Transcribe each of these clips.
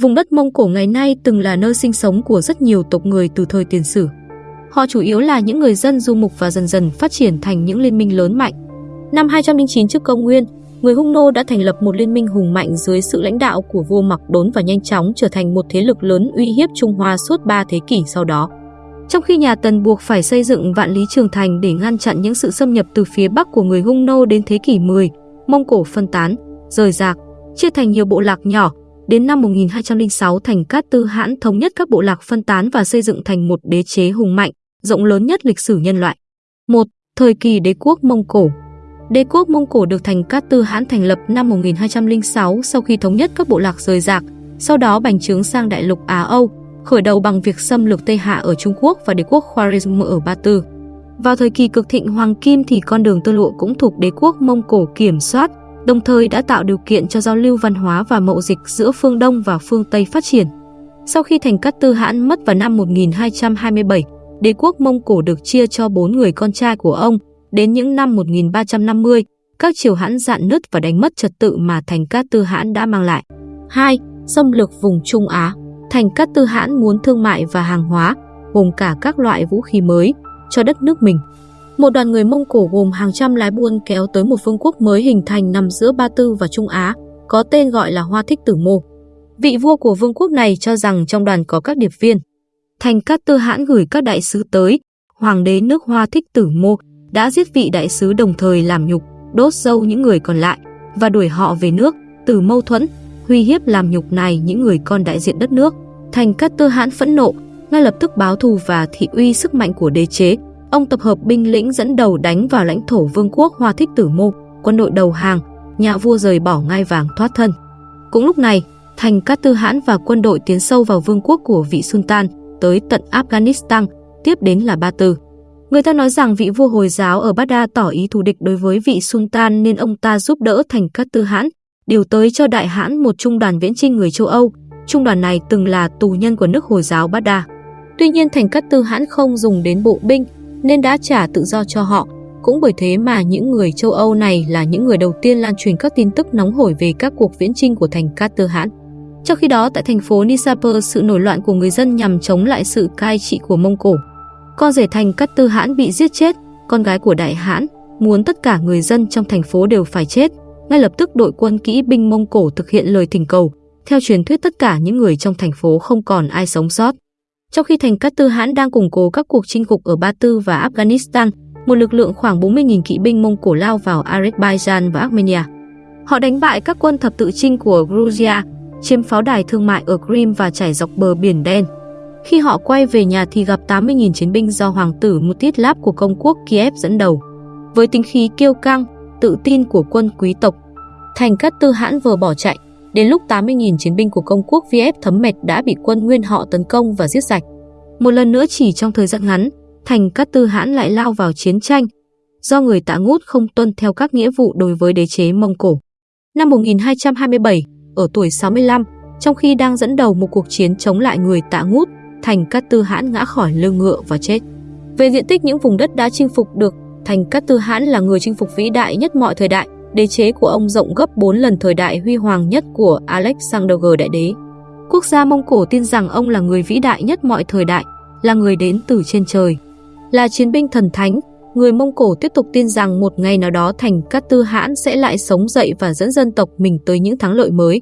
Vùng đất Mông Cổ ngày nay từng là nơi sinh sống của rất nhiều tộc người từ thời tiền sử. Họ chủ yếu là những người dân du mục và dần dần phát triển thành những liên minh lớn mạnh. Năm 209 trước công nguyên, người Hung Nô đã thành lập một liên minh hùng mạnh dưới sự lãnh đạo của vua Mặc Đốn và nhanh chóng trở thành một thế lực lớn uy hiếp Trung Hoa suốt 3 thế kỷ sau đó. Trong khi nhà Tần buộc phải xây dựng vạn lý trường thành để ngăn chặn những sự xâm nhập từ phía bắc của người Hung Nô đến thế kỷ 10, Mông Cổ phân tán, rời rạc, chia thành nhiều bộ lạc nhỏ. Đến năm 1206 thành Cát Tư Hãn thống nhất các bộ lạc phân tán và xây dựng thành một đế chế hùng mạnh, rộng lớn nhất lịch sử nhân loại. 1. Thời kỳ đế quốc Mông Cổ Đế quốc Mông Cổ được thành Cát Tư Hãn thành lập năm 1206 sau khi thống nhất các bộ lạc rời rạc, sau đó bành trướng sang đại lục Á Âu, khởi đầu bằng việc xâm lược Tây Hạ ở Trung Quốc và đế quốc Khwarezm ở Ba Tư. Vào thời kỳ cực thịnh Hoàng Kim thì con đường tơ lụa cũng thuộc đế quốc Mông Cổ kiểm soát, đồng thời đã tạo điều kiện cho giao lưu văn hóa và mậu dịch giữa phương Đông và phương Tây phát triển. Sau khi thành Cát Tư Hãn mất vào năm 1227, đế quốc Mông Cổ được chia cho bốn người con trai của ông. Đến những năm 1350, các triều hãn dạn nứt và đánh mất trật tự mà thành Cát Tư Hãn đã mang lại. 2. Xâm lược vùng Trung Á Thành Cát Tư Hãn muốn thương mại và hàng hóa, gồm cả các loại vũ khí mới, cho đất nước mình. Một đoàn người Mông Cổ gồm hàng trăm lái buôn kéo tới một vương quốc mới hình thành nằm giữa Ba Tư và Trung Á, có tên gọi là Hoa Thích Tử Mô. Vị vua của vương quốc này cho rằng trong đoàn có các điệp viên. Thành Cát Tư Hãn gửi các đại sứ tới, hoàng đế nước Hoa Thích Tử Mô đã giết vị đại sứ đồng thời làm nhục, đốt dâu những người còn lại và đuổi họ về nước từ mâu thuẫn, huy hiếp làm nhục này những người con đại diện đất nước. Thành Cát Tư Hãn phẫn nộ, ngay lập tức báo thù và thị uy sức mạnh của đế chế. Ông tập hợp binh lĩnh dẫn đầu đánh vào lãnh thổ vương quốc Hoa Thích Tử Mô, quân đội đầu hàng, nhà vua rời bỏ ngai vàng thoát thân. Cũng lúc này, Thành Cát Tư Hãn và quân đội tiến sâu vào vương quốc của vị Sultan, tới tận Afghanistan, tiếp đến là Ba Tư. Người ta nói rằng vị vua Hồi giáo ở Baghdad tỏ ý thù địch đối với vị Sultan nên ông ta giúp đỡ Thành Cát Tư Hãn, điều tới cho Đại Hãn một trung đoàn viễn trinh người châu Âu, Trung đoàn này từng là tù nhân của nước Hồi giáo Baghdad. Tuy nhiên thành Cát Tư Hãn không dùng đến bộ binh nên đã trả tự do cho họ. Cũng bởi thế mà những người châu Âu này là những người đầu tiên lan truyền các tin tức nóng hổi về các cuộc viễn chinh của thành Cát Hãn. Trong khi đó tại thành phố Nisapur, sự nổi loạn của người dân nhằm chống lại sự cai trị của Mông Cổ. Con rể thành Cát Tư Hãn bị giết chết, con gái của Đại Hãn muốn tất cả người dân trong thành phố đều phải chết. Ngay lập tức đội quân kỹ binh Mông Cổ thực hiện lời thỉnh cầu, theo truyền thuyết tất cả những người trong thành phố không còn ai sống sót. Trong khi thành Cát Tư Hãn đang củng cố các cuộc chinh phục ở Ba Tư và Afghanistan, một lực lượng khoảng 40.000 kỵ binh Mông Cổ lao vào Azerbaijan và Armenia. Họ đánh bại các quân thập tự chinh của Georgia, chiếm pháo đài thương mại ở Crimea và trải dọc bờ biển đen. Khi họ quay về nhà thì gặp 80.000 chiến binh do hoàng tử Mstislav của công quốc Kiev dẫn đầu. Với tính khí kiêu căng, tự tin của quân quý tộc, thành Cát Tư Hãn vừa bỏ chạy, Đến lúc 80.000 chiến binh của công quốc Vf thấm mệt đã bị quân nguyên họ tấn công và giết sạch. Một lần nữa chỉ trong thời gian ngắn, thành Cát Tư Hãn lại lao vào chiến tranh, do người tạ ngút không tuân theo các nghĩa vụ đối với đế chế Mông Cổ. Năm 1227, ở tuổi 65, trong khi đang dẫn đầu một cuộc chiến chống lại người tạ ngút, thành Cát Tư Hãn ngã khỏi lưng ngựa và chết. Về diện tích những vùng đất đã chinh phục được, thành Cát Tư Hãn là người chinh phục vĩ đại nhất mọi thời đại, đế chế của ông rộng gấp 4 lần thời đại huy hoàng nhất của Alexander Đại Đế. Quốc gia Mông Cổ tin rằng ông là người vĩ đại nhất mọi thời đại, là người đến từ trên trời. Là chiến binh thần thánh, người Mông Cổ tiếp tục tin rằng một ngày nào đó thành Cát Tư Hãn sẽ lại sống dậy và dẫn dân tộc mình tới những thắng lợi mới.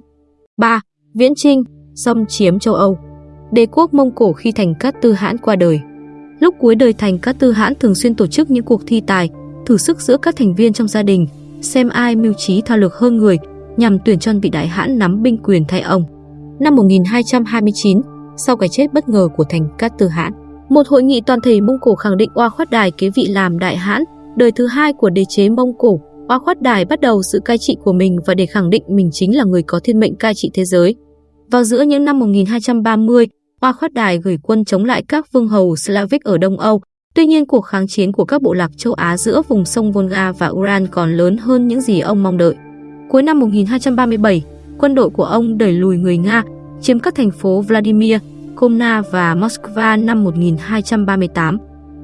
3. Viễn Trinh, xâm chiếm châu Âu Đế quốc Mông Cổ khi thành Cát Tư Hãn qua đời Lúc cuối đời thành Cát Tư Hãn thường xuyên tổ chức những cuộc thi tài, thử sức giữa các thành viên trong gia đình, xem ai mưu trí thao lược hơn người, nhằm tuyển chọn vị đại hãn nắm binh quyền thay ông. Năm 1229, sau cái chết bất ngờ của thành Cát Tư Hãn, một hội nghị toàn thể Mông Cổ khẳng định Oa Khoát Đài kế vị làm đại hãn, đời thứ hai của đế chế Mông Cổ. Oa Khoát Đài bắt đầu sự cai trị của mình và để khẳng định mình chính là người có thiên mệnh cai trị thế giới. Vào giữa những năm 1230, Oa Khoát Đài gửi quân chống lại các vương hầu Slavic ở Đông Âu, Tuy nhiên, cuộc kháng chiến của các bộ lạc châu Á giữa vùng sông Volga và Uran còn lớn hơn những gì ông mong đợi. Cuối năm 1237, quân đội của ông đẩy lùi người Nga, chiếm các thành phố Vladimir, Komna và Moscow năm 1238.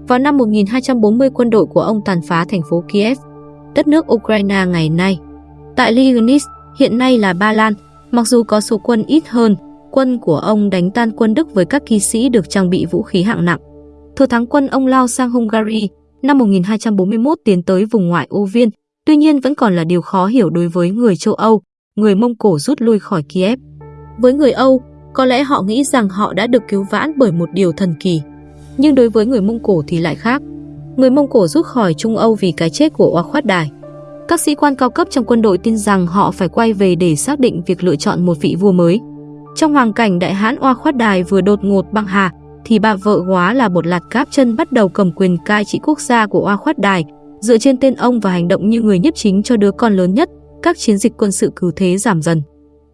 Vào năm 1240, quân đội của ông tàn phá thành phố Kiev, đất nước Ukraine ngày nay. Tại Liganis, hiện nay là Ba Lan, mặc dù có số quân ít hơn, quân của ông đánh tan quân Đức với các kỵ sĩ được trang bị vũ khí hạng nặng. Thừa thắng quân ông lao sang Hungary năm 1241 tiến tới vùng ngoại ô Viên, tuy nhiên vẫn còn là điều khó hiểu đối với người châu Âu, người Mông Cổ rút lui khỏi Kiev. Với người Âu, có lẽ họ nghĩ rằng họ đã được cứu vãn bởi một điều thần kỳ. Nhưng đối với người Mông Cổ thì lại khác. Người Mông Cổ rút khỏi Trung Âu vì cái chết của Oa Khoát Đài. Các sĩ quan cao cấp trong quân đội tin rằng họ phải quay về để xác định việc lựa chọn một vị vua mới. Trong hoàn cảnh đại hãn Oa Khoát Đài vừa đột ngột băng hà, thì bà vợ hóa là một lạt cáp chân bắt đầu cầm quyền cai trị quốc gia của Oa Khoát Đài, dựa trên tên ông và hành động như người nhiếp chính cho đứa con lớn nhất, các chiến dịch quân sự cứ thế giảm dần.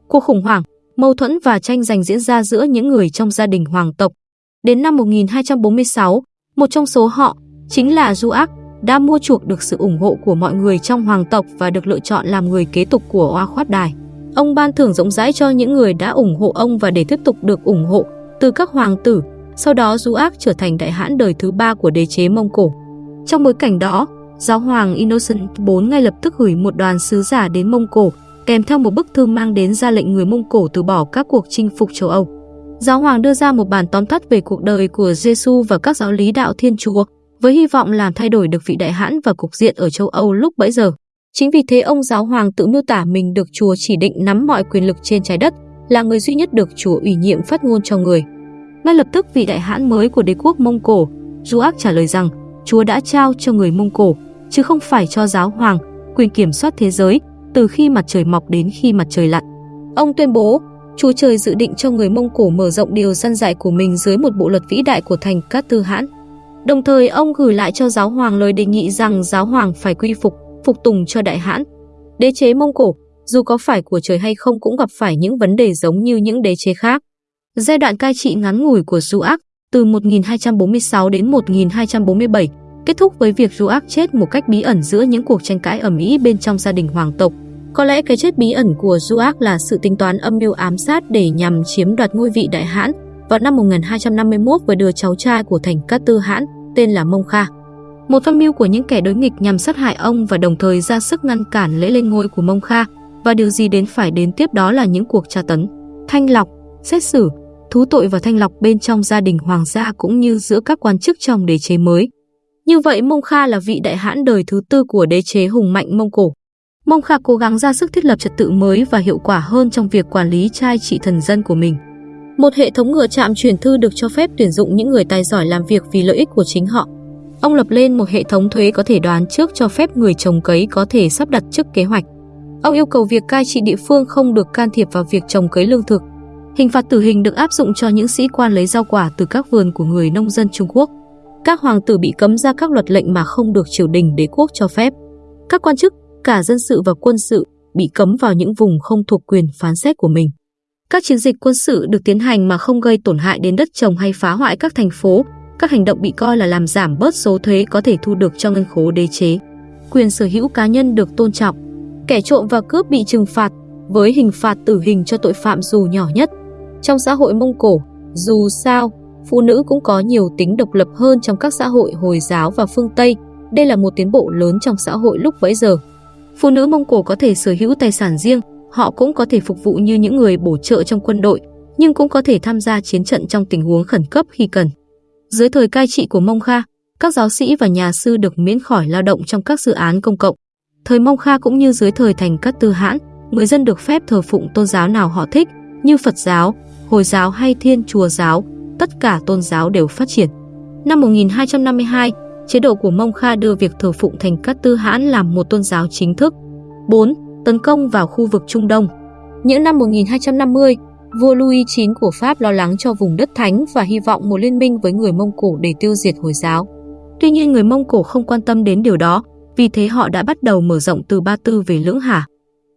Cuộc khủng hoảng, mâu thuẫn và tranh giành diễn ra giữa những người trong gia đình hoàng tộc. Đến năm 1246, một trong số họ, chính là Du Ác, đã mua chuộc được sự ủng hộ của mọi người trong hoàng tộc và được lựa chọn làm người kế tục của Oa Khoát Đài. Ông ban thưởng rộng rãi cho những người đã ủng hộ ông và để tiếp tục được ủng hộ từ các hoàng tử, sau đó Du Ác trở thành đại hãn đời thứ ba của đế chế Mông Cổ. Trong bối cảnh đó, giáo hoàng Innocent IV ngay lập tức gửi một đoàn sứ giả đến Mông Cổ, kèm theo một bức thư mang đến ra lệnh người Mông Cổ từ bỏ các cuộc chinh phục châu Âu. Giáo hoàng đưa ra một bản tóm tắt về cuộc đời của Giêsu và các giáo lý đạo Thiên Chúa, với hy vọng làm thay đổi được vị đại hãn và cục diện ở châu Âu lúc bấy giờ. Chính vì thế ông giáo hoàng tự miêu tả mình được Chúa chỉ định nắm mọi quyền lực trên trái đất, là người duy nhất được Chúa ủy nhiệm phát ngôn cho người. Ngay lập tức vị đại hãn mới của đế quốc Mông Cổ, Duác trả lời rằng Chúa đã trao cho người Mông Cổ, chứ không phải cho giáo hoàng, quyền kiểm soát thế giới từ khi mặt trời mọc đến khi mặt trời lặn. Ông tuyên bố, Chúa trời dự định cho người Mông Cổ mở rộng điều dân dạy của mình dưới một bộ luật vĩ đại của thành Cát Tư Hãn. Đồng thời ông gửi lại cho giáo hoàng lời đề nghị rằng giáo hoàng phải quy phục, phục tùng cho đại hãn. Đế chế Mông Cổ, dù có phải của trời hay không cũng gặp phải những vấn đề giống như những đế chế khác. Giai đoạn cai trị ngắn ngủi của Duác từ 1246 đến 1247 kết thúc với việc Duác chết một cách bí ẩn giữa những cuộc tranh cãi ở ĩ bên trong gia đình hoàng tộc. Có lẽ cái chết bí ẩn của Duác là sự tính toán âm mưu ám sát để nhằm chiếm đoạt ngôi vị đại hãn vào năm 1251 với đứa cháu trai của thành Cát Tư Hãn tên là Mông Kha. Một âm mưu của những kẻ đối nghịch nhằm sát hại ông và đồng thời ra sức ngăn cản lễ lên ngôi của Mông Kha và điều gì đến phải đến tiếp đó là những cuộc tra tấn, thanh lọc, xét xử, thú tội và thanh lọc bên trong gia đình hoàng gia cũng như giữa các quan chức trong đế chế mới. Như vậy Mông Kha là vị đại hãn đời thứ tư của đế chế hùng mạnh Mông Cổ. Mông Kha cố gắng ra sức thiết lập trật tự mới và hiệu quả hơn trong việc quản lý trai trị thần dân của mình. Một hệ thống ngựa trạm truyền thư được cho phép tuyển dụng những người tài giỏi làm việc vì lợi ích của chính họ. Ông lập lên một hệ thống thuế có thể đoán trước cho phép người trồng cấy có thể sắp đặt trước kế hoạch. Ông yêu cầu việc cai trị địa phương không được can thiệp vào việc trồng cấy lương thực. Hình phạt tử hình được áp dụng cho những sĩ quan lấy rau quả từ các vườn của người nông dân Trung Quốc. Các hoàng tử bị cấm ra các luật lệnh mà không được triều đình đế quốc cho phép. Các quan chức, cả dân sự và quân sự, bị cấm vào những vùng không thuộc quyền phán xét của mình. Các chiến dịch quân sự được tiến hành mà không gây tổn hại đến đất trồng hay phá hoại các thành phố. Các hành động bị coi là làm giảm bớt số thuế có thể thu được cho ngân khố đế chế. Quyền sở hữu cá nhân được tôn trọng. Kẻ trộm và cướp bị trừng phạt với hình phạt tử hình cho tội phạm dù nhỏ nhất. Trong xã hội Mông Cổ, dù sao, phụ nữ cũng có nhiều tính độc lập hơn trong các xã hội Hồi giáo và phương Tây. Đây là một tiến bộ lớn trong xã hội lúc bấy giờ. Phụ nữ Mông Cổ có thể sở hữu tài sản riêng, họ cũng có thể phục vụ như những người bổ trợ trong quân đội, nhưng cũng có thể tham gia chiến trận trong tình huống khẩn cấp khi cần. Dưới thời cai trị của Mông Kha, các giáo sĩ và nhà sư được miễn khỏi lao động trong các dự án công cộng. Thời Mông Kha cũng như dưới thời thành các Tư Hãn, người dân được phép thờ phụng tôn giáo nào họ thích, như Phật giáo, Hồi giáo hay Thiên Chúa giáo, tất cả tôn giáo đều phát triển. Năm 1252, chế độ của Mông Kha đưa việc thờ phụng thành Cát Tư Hãn làm một tôn giáo chính thức. 4. Tấn công vào khu vực Trung Đông. Những năm 1250, vua Louis IX của Pháp lo lắng cho vùng đất thánh và hy vọng một liên minh với người Mông Cổ để tiêu diệt Hồi giáo. Tuy nhiên người Mông Cổ không quan tâm đến điều đó, vì thế họ đã bắt đầu mở rộng từ Ba Tư về Lưỡng Hà.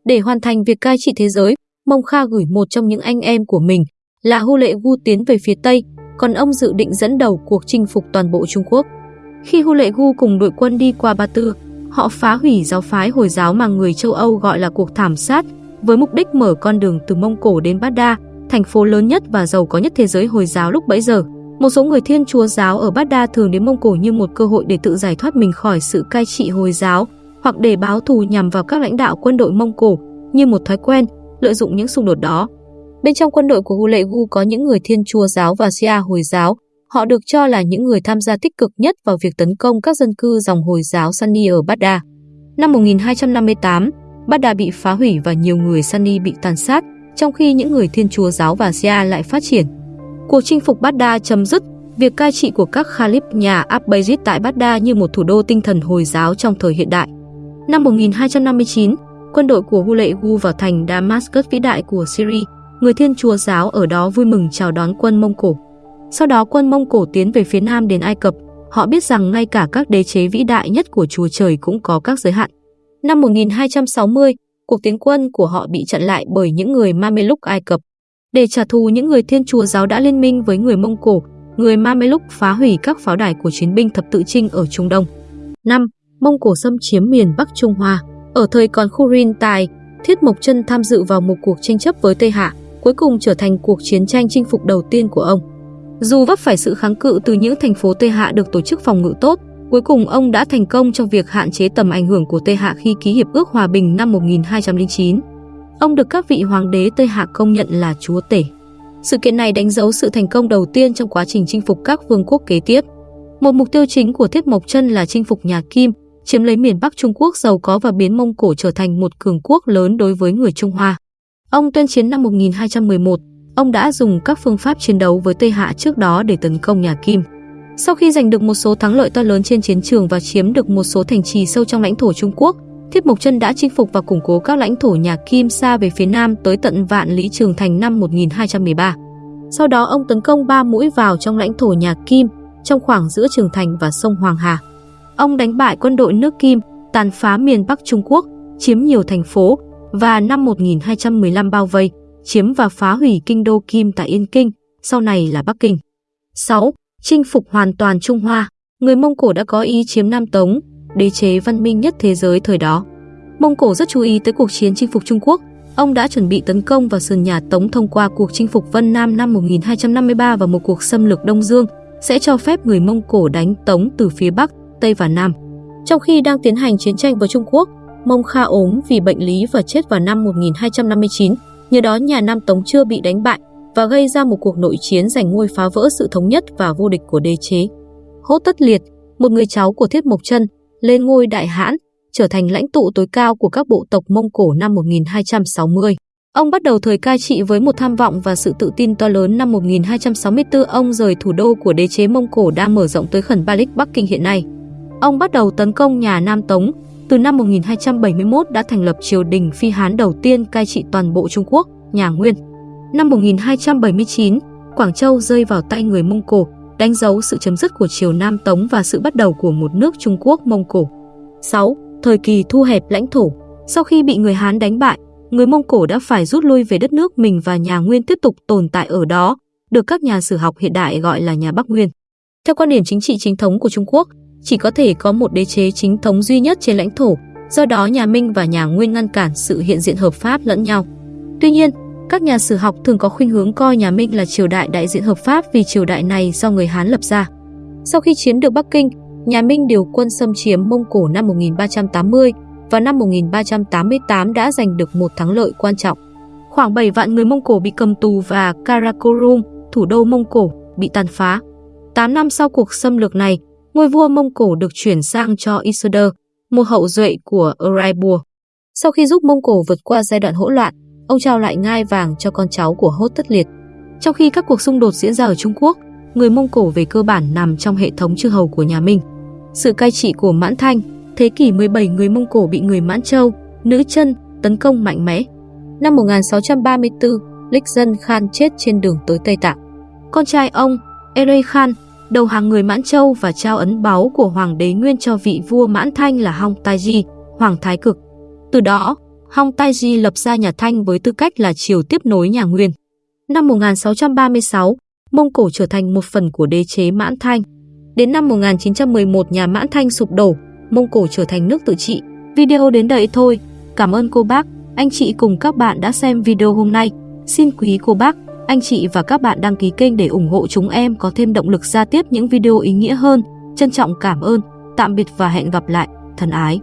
Để hoàn thành việc cai trị thế giới, Mông Kha gửi một trong những anh em của mình là Hu Lệ Gu tiến về phía Tây, còn ông dự định dẫn đầu cuộc chinh phục toàn bộ Trung Quốc. Khi Hu Lệ Gu cùng đội quân đi qua Ba Tư, họ phá hủy giáo phái Hồi giáo mà người châu Âu gọi là cuộc thảm sát, với mục đích mở con đường từ Mông Cổ đến Bát Đa, thành phố lớn nhất và giàu có nhất thế giới Hồi giáo lúc bấy giờ. Một số người Thiên Chúa giáo ở Bát Đa thường đến Mông Cổ như một cơ hội để tự giải thoát mình khỏi sự cai trị Hồi giáo, hoặc để báo thù nhằm vào các lãnh đạo quân đội Mông Cổ, như một thói quen, lợi dụng những xung đột đó. Bên trong quân đội của Hulegu có những người Thiên Chúa giáo và Shia Hồi giáo. Họ được cho là những người tham gia tích cực nhất vào việc tấn công các dân cư dòng Hồi giáo Sunni ở Baghdad. Năm 1258, Baghdad bị phá hủy và nhiều người Sunni bị tàn sát, trong khi những người Thiên Chúa giáo và Shia lại phát triển. Cuộc chinh phục Baghdad chấm dứt việc cai trị của các Khalif nhà Abbasid tại Baghdad như một thủ đô tinh thần Hồi giáo trong thời hiện đại. Năm 1259, quân đội của Hulegu vào thành Damascus vĩ đại của Syria. Người Thiên Chúa giáo ở đó vui mừng chào đón quân Mông Cổ. Sau đó quân Mông Cổ tiến về phía nam đến Ai Cập. Họ biết rằng ngay cả các đế chế vĩ đại nhất của Chúa Trời cũng có các giới hạn. Năm 1260, cuộc tiến quân của họ bị chặn lại bởi những người Mameluk Ai Cập. Để trả thù những người Thiên Chúa giáo đã liên minh với người Mông Cổ, người Mameluk phá hủy các pháo đài của chiến binh thập tự trinh ở Trung Đông. 5. Mông Cổ xâm chiếm miền Bắc Trung Hoa. Ở thời còn Khurin Tài, Thiết Mộc Chân tham dự vào một cuộc tranh chấp với Tây Hạ, cuối cùng trở thành cuộc chiến tranh chinh phục đầu tiên của ông. Dù vấp phải sự kháng cự từ những thành phố Tây Hạ được tổ chức phòng ngự tốt, cuối cùng ông đã thành công trong việc hạn chế tầm ảnh hưởng của Tây Hạ khi ký hiệp ước hòa bình năm 1209. Ông được các vị hoàng đế Tây Hạ công nhận là chúa tể. Sự kiện này đánh dấu sự thành công đầu tiên trong quá trình chinh phục các vương quốc kế tiếp. Một mục tiêu chính của Thiết Mộc Chân là chinh phục nhà Kim, chiếm lấy miền Bắc Trung Quốc giàu có và biến Mông Cổ trở thành một cường quốc lớn đối với người Trung Hoa. Ông tuyên chiến năm 1211, ông đã dùng các phương pháp chiến đấu với Tây Hạ trước đó để tấn công nhà Kim. Sau khi giành được một số thắng lợi to lớn trên chiến trường và chiếm được một số thành trì sâu trong lãnh thổ Trung Quốc, Thiết Mộc Chân đã chinh phục và củng cố các lãnh thổ nhà Kim xa về phía nam tới tận Vạn Lý Trường Thành năm 1213. Sau đó ông tấn công ba mũi vào trong lãnh thổ nhà Kim, trong khoảng giữa Trường Thành và sông Hoàng Hà. Ông đánh bại quân đội nước Kim, tàn phá miền Bắc Trung Quốc, chiếm nhiều thành phố và năm 1215 bao vây, chiếm và phá hủy kinh đô Kim tại Yên Kinh, sau này là Bắc Kinh. 6. Chinh phục hoàn toàn Trung Hoa. Người Mông Cổ đã có ý chiếm Nam Tống, đế chế văn minh nhất thế giới thời đó. Mông Cổ rất chú ý tới cuộc chiến chinh phục Trung Quốc. Ông đã chuẩn bị tấn công vào sườn nhà Tống thông qua cuộc chinh phục Vân Nam năm 1253 và một cuộc xâm lược Đông Dương sẽ cho phép người Mông Cổ đánh Tống từ phía Bắc, Tây và Nam. Trong khi đang tiến hành chiến tranh với Trung Quốc, Mông Kha ốm vì bệnh lý và chết vào năm 1259, nhờ đó nhà Nam Tống chưa bị đánh bại và gây ra một cuộc nội chiến giành ngôi phá vỡ sự thống nhất và vô địch của đế chế. Hốt Tất Liệt, một người cháu của Thiết Mộc Chân, lên ngôi đại hãn, trở thành lãnh tụ tối cao của các bộ tộc Mông Cổ năm 1260. Ông bắt đầu thời cai trị với một tham vọng và sự tự tin to lớn năm 1264 ông rời thủ đô của đế chế Mông Cổ đang mở rộng tới khẩn Balik Bắc Kinh hiện nay. Ông bắt đầu tấn công nhà Nam Tống, từ năm 1271 đã thành lập triều đình Phi Hán đầu tiên cai trị toàn bộ Trung Quốc, nhà Nguyên. Năm 1279, Quảng Châu rơi vào tay người Mông Cổ, đánh dấu sự chấm dứt của triều Nam Tống và sự bắt đầu của một nước Trung Quốc Mông Cổ. 6. Thời kỳ thu hẹp lãnh thổ Sau khi bị người Hán đánh bại, người Mông Cổ đã phải rút lui về đất nước mình và nhà Nguyên tiếp tục tồn tại ở đó, được các nhà sử học hiện đại gọi là nhà Bắc Nguyên. Theo quan điểm chính trị chính thống của Trung Quốc, chỉ có thể có một đế chế chính thống duy nhất trên lãnh thổ, do đó nhà Minh và nhà Nguyên ngăn cản sự hiện diện hợp pháp lẫn nhau. Tuy nhiên, các nhà sử học thường có khuynh hướng coi nhà Minh là triều đại đại diện hợp pháp vì triều đại này do người Hán lập ra. Sau khi chiếm được Bắc Kinh, nhà Minh điều quân xâm chiếm Mông Cổ năm 1380 và năm 1388 đã giành được một thắng lợi quan trọng. Khoảng 7 vạn người Mông Cổ bị cầm tù và Karakorum, thủ đô Mông Cổ, bị tàn phá. 8 năm sau cuộc xâm lược này, ngôi vua Mông Cổ được chuyển sang cho Isoder, một hậu duệ của Uraibur. Sau khi giúp Mông Cổ vượt qua giai đoạn hỗn loạn, ông trao lại ngai vàng cho con cháu của Hốt Tất Liệt. Trong khi các cuộc xung đột diễn ra ở Trung Quốc, người Mông Cổ về cơ bản nằm trong hệ thống chư hầu của nhà Minh. Sự cai trị của Mãn Thanh, thế kỷ 17 người Mông Cổ bị người Mãn Châu, Nữ chân tấn công mạnh mẽ. Năm 1634, Lịch Dân Khan chết trên đường tới Tây Tạng. Con trai ông, Ere Khan, đầu hàng người Mãn Châu và trao ấn báu của Hoàng đế Nguyên cho vị vua Mãn Thanh là Hong Taiji, Hoàng Thái Cực. Từ đó, Hong Taiji lập ra nhà Thanh với tư cách là triều tiếp nối nhà Nguyên. Năm 1636, Mông Cổ trở thành một phần của đế chế Mãn Thanh. Đến năm 1911 nhà Mãn Thanh sụp đổ, Mông Cổ trở thành nước tự trị. Video đến đây thôi. Cảm ơn cô bác, anh chị cùng các bạn đã xem video hôm nay. Xin quý cô bác, anh chị và các bạn đăng ký kênh để ủng hộ chúng em có thêm động lực ra tiếp những video ý nghĩa hơn. Trân trọng cảm ơn, tạm biệt và hẹn gặp lại, thân ái.